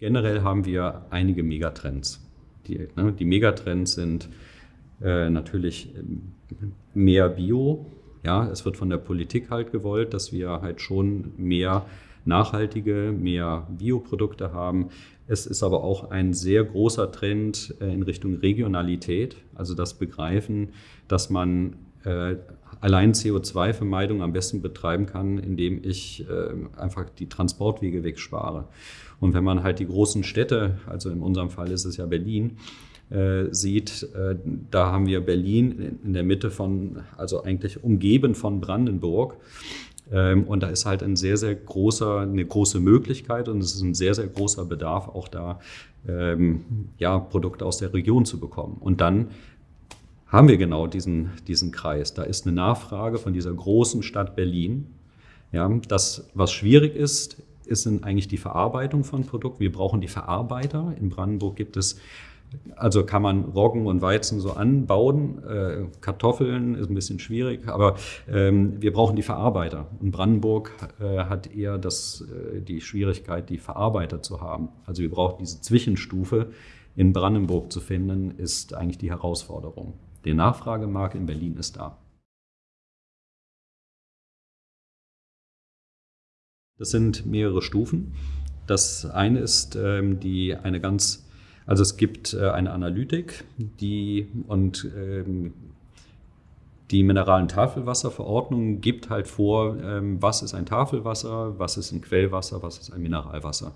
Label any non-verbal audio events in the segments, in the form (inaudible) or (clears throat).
Generell haben wir einige Megatrends. Die, ne, die Megatrends sind äh, natürlich ähm, mehr Bio. Ja, es wird von der Politik halt gewollt, dass wir halt schon mehr nachhaltige, mehr Bioprodukte haben. Es ist aber auch ein sehr großer Trend äh, in Richtung Regionalität, also das Begreifen, dass man äh, allein CO2-Vermeidung am besten betreiben kann, indem ich äh, einfach die Transportwege wegspare. Und wenn man halt die großen Städte, also in unserem Fall ist es ja Berlin, äh, sieht, äh, da haben wir Berlin in der Mitte von, also eigentlich umgeben von Brandenburg. Ähm, und da ist halt ein sehr, sehr großer, eine große Möglichkeit und es ist ein sehr, sehr großer Bedarf, auch da ähm, ja, Produkte aus der Region zu bekommen. Und dann haben wir genau diesen, diesen Kreis. Da ist eine Nachfrage von dieser großen Stadt Berlin. Ja, das, was schwierig ist, ist eigentlich die Verarbeitung von Produkten. Wir brauchen die Verarbeiter. In Brandenburg gibt es also kann man Roggen und Weizen so anbauen. Äh, Kartoffeln ist ein bisschen schwierig, aber ähm, wir brauchen die Verarbeiter. Und Brandenburg äh, hat eher das, äh, die Schwierigkeit, die Verarbeiter zu haben. Also wir brauchen diese Zwischenstufe in Brandenburg zu finden, ist eigentlich die Herausforderung. Der Nachfragemarkt in Berlin ist da. Das sind mehrere Stufen. Das eine ist ähm, die, eine ganz also es gibt äh, eine Analytik, die und ähm, die mineralen Tafelwasserverordnung gibt halt vor, ähm, was ist ein Tafelwasser, was ist ein Quellwasser, was ist ein Mineralwasser.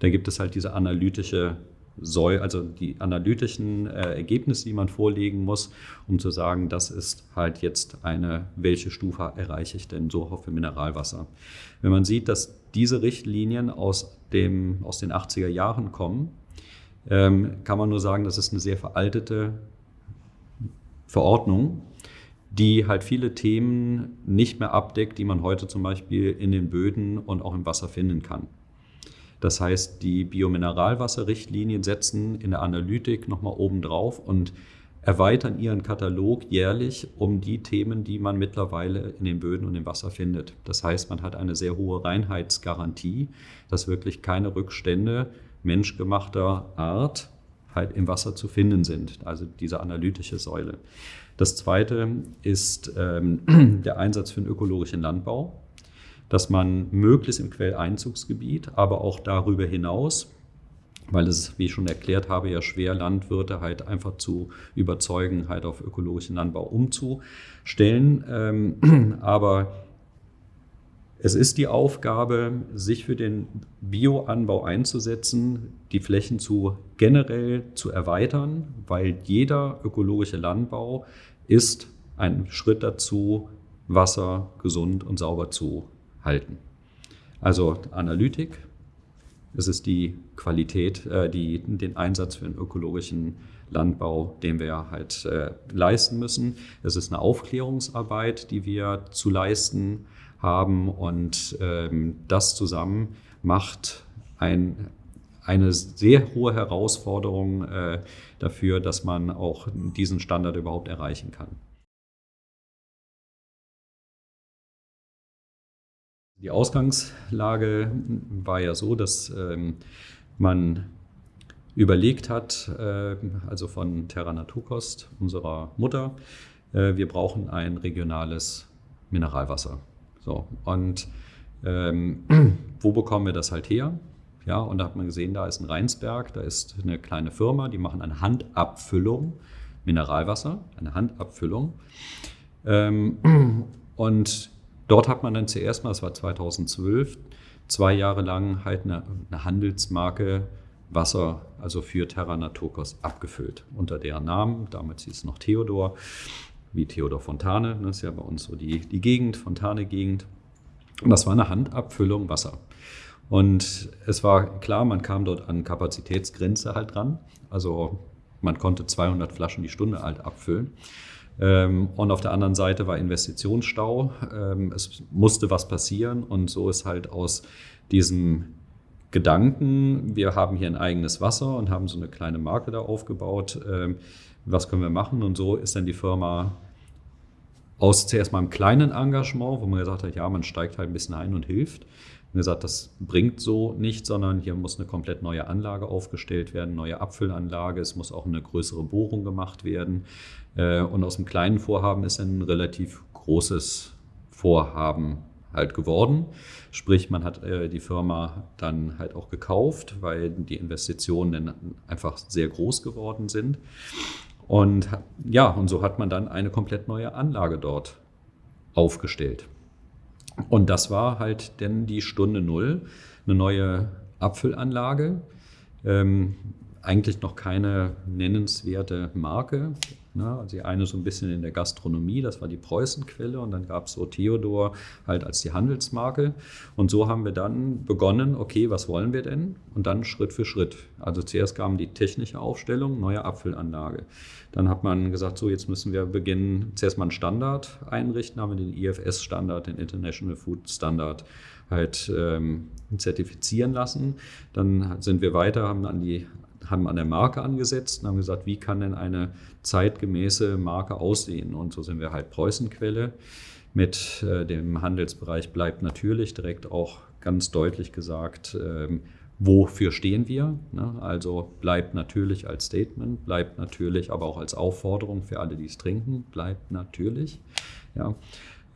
Da gibt es halt diese analytische Säule, also die analytischen äh, Ergebnisse, die man vorlegen muss, um zu sagen, das ist halt jetzt eine, welche Stufe erreiche ich denn so für Mineralwasser. Wenn man sieht, dass diese Richtlinien aus, dem, aus den 80er Jahren kommen, ähm, kann man nur sagen, das ist eine sehr veraltete Verordnung, die halt viele Themen nicht mehr abdeckt, die man heute zum Beispiel in den Böden und auch im Wasser finden kann. Das heißt, die Biomineralwasserrichtlinien setzen in der Analytik nochmal oben drauf und erweitern ihren Katalog jährlich um die Themen, die man mittlerweile in den Böden und im Wasser findet. Das heißt, man hat eine sehr hohe Reinheitsgarantie, dass wirklich keine Rückstände menschgemachter Art halt im Wasser zu finden sind, also diese analytische Säule. Das zweite ist ähm, (clears throat) der Einsatz für den ökologischen Landbau, dass man möglichst im Quelleinzugsgebiet, aber auch darüber hinaus, weil es, wie ich schon erklärt habe, ja schwer Landwirte halt einfach zu überzeugen, halt auf ökologischen Landbau umzustellen. Ähm, (clears throat) aber es ist die Aufgabe, sich für den Bioanbau einzusetzen, die Flächen zu generell zu erweitern, weil jeder ökologische Landbau ist ein Schritt dazu, Wasser gesund und sauber zu halten. Also Analytik, es ist die Qualität, äh, die, den Einsatz für den ökologischen Landbau, den wir halt äh, leisten müssen. Es ist eine Aufklärungsarbeit, die wir zu leisten haben. Und ähm, das zusammen macht ein, eine sehr hohe Herausforderung äh, dafür, dass man auch diesen Standard überhaupt erreichen kann. Die Ausgangslage war ja so, dass ähm, man überlegt hat, äh, also von Terra Naturkost, unserer Mutter, äh, wir brauchen ein regionales Mineralwasser. So, und ähm, (clears throat) wo bekommen wir das halt her? Ja, und da hat man gesehen, da ist ein Rheinsberg, da ist eine kleine Firma, die machen eine Handabfüllung, Mineralwasser, eine Handabfüllung. Ähm, (clears throat) und dort hat man dann zuerst mal, das war 2012, zwei Jahre lang halt eine, eine Handelsmarke Wasser, also für Terra Naturkos, abgefüllt. Unter deren Namen, damals hieß es noch Theodor wie Theodor Fontane, das ist ja bei uns so die, die Gegend, Fontane-Gegend. Und das war eine Handabfüllung Wasser. Und es war klar, man kam dort an Kapazitätsgrenze halt dran. Also man konnte 200 Flaschen die Stunde halt abfüllen. Ähm, und auf der anderen Seite war Investitionsstau. Ähm, es musste was passieren und so ist halt aus diesem Gedanken, wir haben hier ein eigenes Wasser und haben so eine kleine Marke da aufgebaut, ähm, was können wir machen? Und so ist dann die Firma aus zuerst mal einem kleinen Engagement, wo man gesagt hat, ja, man steigt halt ein bisschen ein und hilft, gesagt, das bringt so nicht, sondern hier muss eine komplett neue Anlage aufgestellt werden, neue Abfüllanlage, es muss auch eine größere Bohrung gemacht werden. Äh, und aus dem kleinen Vorhaben ist ein relativ großes Vorhaben halt geworden. Sprich, man hat äh, die Firma dann halt auch gekauft, weil die Investitionen dann einfach sehr groß geworden sind. Und ja, und so hat man dann eine komplett neue Anlage dort aufgestellt. Und das war halt denn die Stunde Null, eine neue Abfüllanlage. Ähm, eigentlich noch keine nennenswerte Marke. Ne? Also die eine so ein bisschen in der Gastronomie, das war die Preußenquelle und dann gab es so Theodor halt als die Handelsmarke. Und so haben wir dann begonnen, okay, was wollen wir denn? Und dann Schritt für Schritt. Also zuerst kam die technische Aufstellung, neue Abfüllanlage. Dann hat man gesagt, so jetzt müssen wir beginnen, zuerst mal einen Standard einrichten, haben wir den IFS-Standard, den International Food Standard halt ähm, zertifizieren lassen. Dann sind wir weiter, haben an die haben an der Marke angesetzt und haben gesagt, wie kann denn eine zeitgemäße Marke aussehen? Und so sind wir halt Preußenquelle mit äh, dem Handelsbereich bleibt natürlich direkt auch ganz deutlich gesagt, ähm, wofür stehen wir? Ne? Also bleibt natürlich als Statement, bleibt natürlich aber auch als Aufforderung für alle, die es trinken, bleibt natürlich. Ja.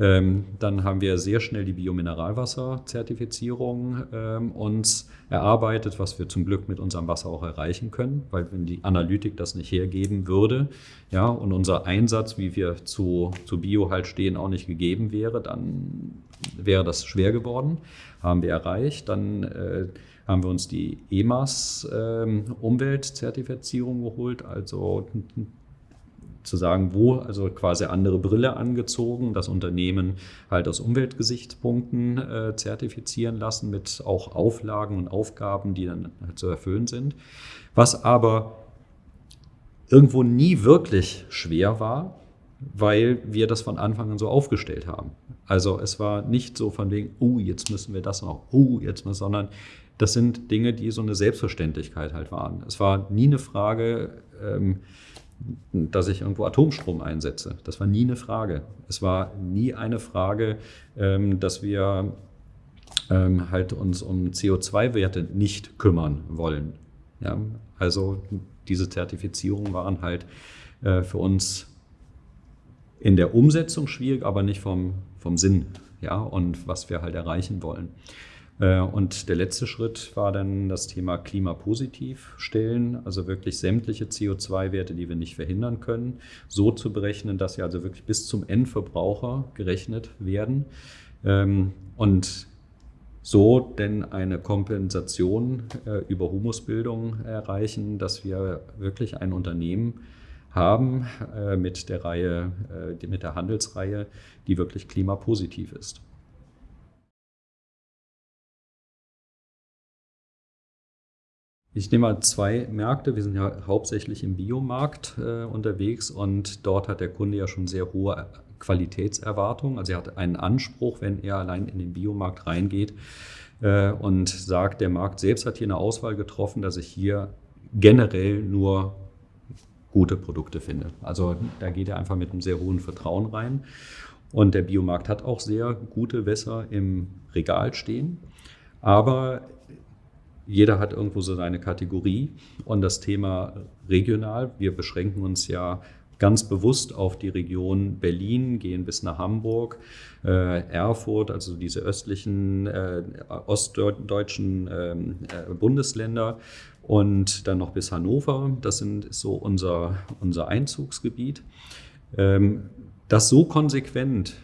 Ähm, dann haben wir sehr schnell die Biomineralwasser-Zertifizierung ähm, uns erarbeitet, was wir zum Glück mit unserem Wasser auch erreichen können, weil wenn die Analytik das nicht hergeben würde, ja, und unser Einsatz, wie wir zu, zu Bio halt stehen, auch nicht gegeben wäre, dann wäre das schwer geworden. Haben wir erreicht. Dann äh, haben wir uns die EMAS ähm, Umweltzertifizierung geholt, also zu sagen, wo, also quasi andere Brille angezogen, das Unternehmen halt aus Umweltgesichtspunkten äh, zertifizieren lassen mit auch Auflagen und Aufgaben, die dann halt zu erfüllen sind. Was aber irgendwo nie wirklich schwer war, weil wir das von Anfang an so aufgestellt haben. Also es war nicht so von wegen, oh, jetzt müssen wir das noch, oh, jetzt müssen, sondern das sind Dinge, die so eine Selbstverständlichkeit halt waren. Es war nie eine Frage, ähm, dass ich irgendwo Atomstrom einsetze. Das war nie eine Frage. Es war nie eine Frage, ähm, dass wir ähm, halt uns um CO2-Werte nicht kümmern wollen. Ja? Also diese Zertifizierungen waren halt äh, für uns in der Umsetzung schwierig, aber nicht vom, vom Sinn ja? und was wir halt erreichen wollen. Äh, und der letzte Schritt war dann das Thema klimapositiv stellen, also wirklich sämtliche CO2-Werte, die wir nicht verhindern können, so zu berechnen, dass sie also wirklich bis zum Endverbraucher gerechnet werden. Ähm, und so denn eine Kompensation äh, über Humusbildung erreichen, dass wir wirklich ein Unternehmen haben äh, mit der Reihe, mit der Handelsreihe, die wirklich klimapositiv ist. Ich nehme mal zwei Märkte. Wir sind ja hauptsächlich im Biomarkt äh, unterwegs und dort hat der Kunde ja schon sehr hohe Qualitätserwartungen. Also er hat einen Anspruch, wenn er allein in den Biomarkt reingeht äh, und sagt, der Markt selbst hat hier eine Auswahl getroffen, dass ich hier generell nur gute Produkte finde. Also da geht er einfach mit einem sehr hohen Vertrauen rein. Und der Biomarkt hat auch sehr gute Wässer im Regal stehen. Aber jeder hat irgendwo so seine Kategorie und das Thema regional. Wir beschränken uns ja ganz bewusst auf die Region Berlin, gehen bis nach Hamburg, äh, Erfurt, also diese östlichen äh, ostdeutschen ähm, äh, Bundesländer und dann noch bis Hannover. Das sind so unser, unser Einzugsgebiet. Ähm, das so konsequent,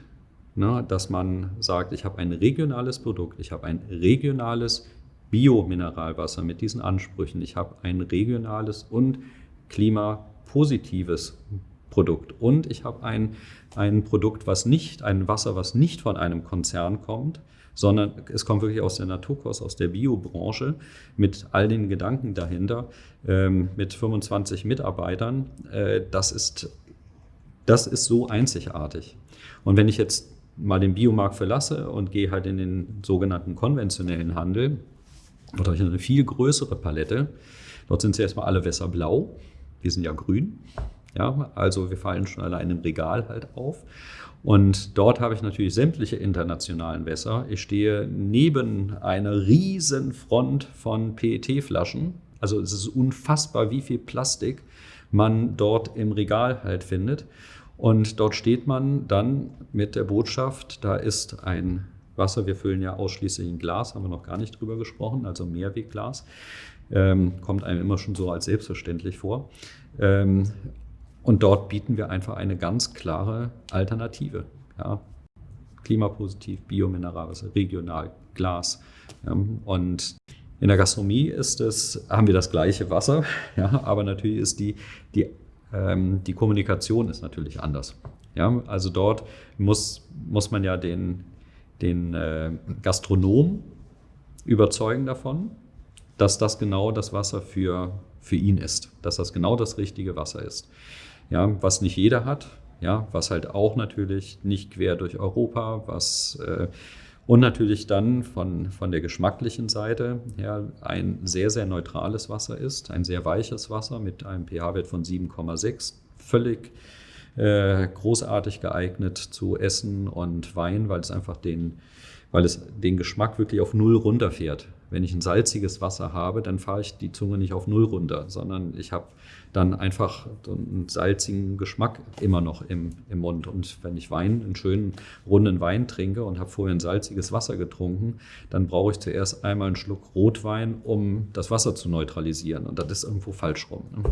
ne, dass man sagt, ich habe ein regionales Produkt, ich habe ein regionales Biomineralwasser mit diesen Ansprüchen. Ich habe ein regionales und klimapositives Produkt und ich habe ein, ein Produkt, was nicht, ein Wasser, was nicht von einem Konzern kommt, sondern es kommt wirklich aus der Naturkost, aus der Biobranche mit all den Gedanken dahinter, ähm, mit 25 Mitarbeitern. Äh, das, ist, das ist so einzigartig. Und wenn ich jetzt mal den Biomarkt verlasse und gehe halt in den sogenannten konventionellen Handel, Dort habe ich eine viel größere Palette. Dort sind sie erstmal alle Wässer blau. Wir sind ja grün. Ja, also wir fallen schon allein im Regal halt auf. Und dort habe ich natürlich sämtliche internationalen Wässer. Ich stehe neben einer riesen Front von PET-Flaschen. Also es ist unfassbar, wie viel Plastik man dort im Regal halt findet. Und dort steht man dann mit der Botschaft, da ist ein Wasser, wir füllen ja ausschließlich in Glas, haben wir noch gar nicht drüber gesprochen, also Mehrwegglas. Ähm, kommt einem immer schon so als selbstverständlich vor. Ähm, und dort bieten wir einfach eine ganz klare Alternative. Ja. Klimapositiv, Biomineralwasser, regional, Glas. Ja. Und in der Gastronomie ist es, haben wir das gleiche Wasser, (laughs) ja, aber natürlich ist die, die, ähm, die Kommunikation ist natürlich anders. Ja. Also dort muss, muss man ja den, den äh, Gastronom überzeugen davon, dass das genau das Wasser für, für ihn ist, dass das genau das richtige Wasser ist. Ja, was nicht jeder hat, ja, was halt auch natürlich nicht quer durch Europa, was äh, und natürlich dann von, von der geschmacklichen Seite her ein sehr, sehr neutrales Wasser ist, ein sehr weiches Wasser mit einem pH-Wert von 7,6, völlig äh, großartig geeignet zu Essen und Wein, weil es einfach den, weil es den Geschmack wirklich auf Null runterfährt. Wenn ich ein salziges Wasser habe, dann fahre ich die Zunge nicht auf Null runter, sondern ich habe dann einfach einen salzigen Geschmack immer noch im, im Mund. Und wenn ich Wein, einen schönen runden Wein trinke und habe vorher ein salziges Wasser getrunken, dann brauche ich zuerst einmal einen Schluck Rotwein, um das Wasser zu neutralisieren. Und das ist irgendwo falsch rum. Ne?